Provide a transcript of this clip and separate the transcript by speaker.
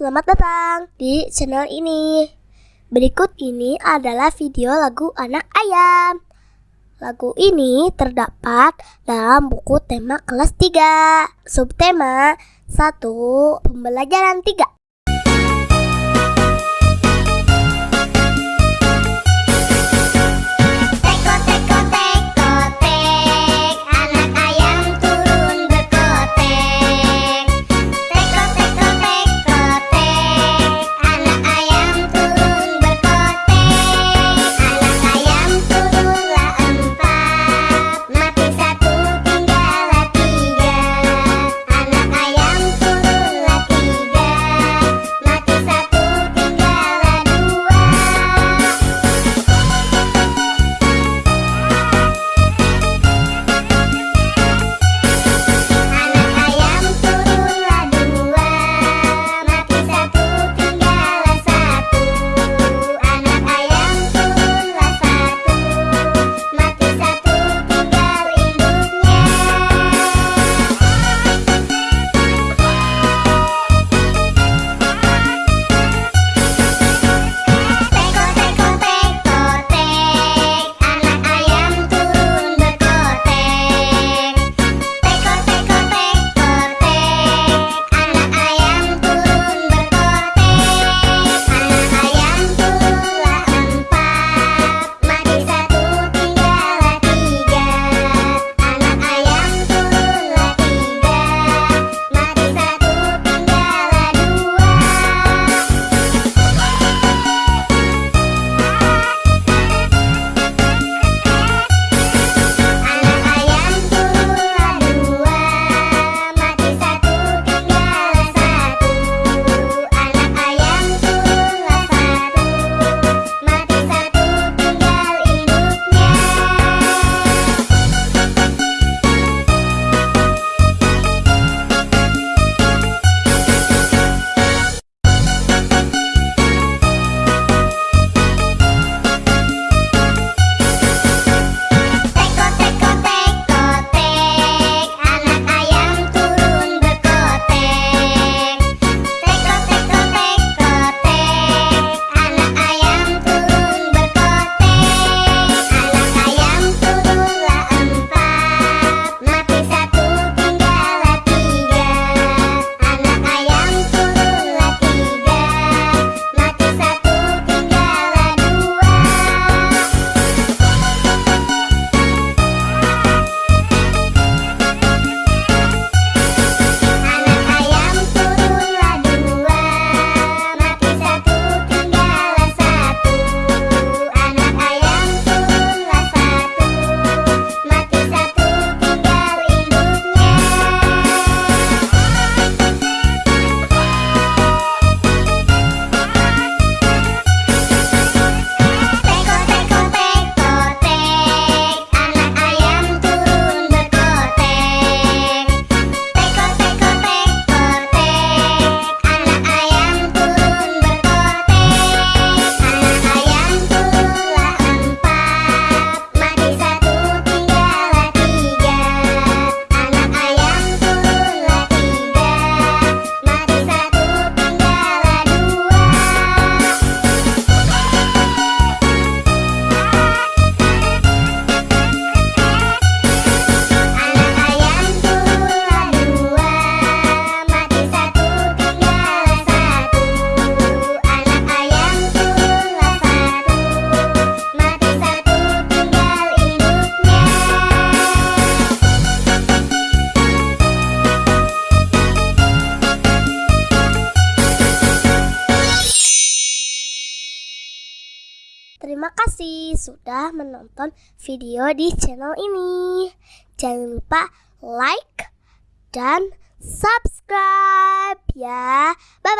Speaker 1: selamat datang di channel ini. Berikut ini adalah video lagu Anak Ayam. Lagu ini terdapat dalam buku tema kelas 3. Subtema 1 Pembelajaran 3. Terima kasih sudah menonton video di channel ini. Jangan lupa like dan subscribe ya. Bye bye.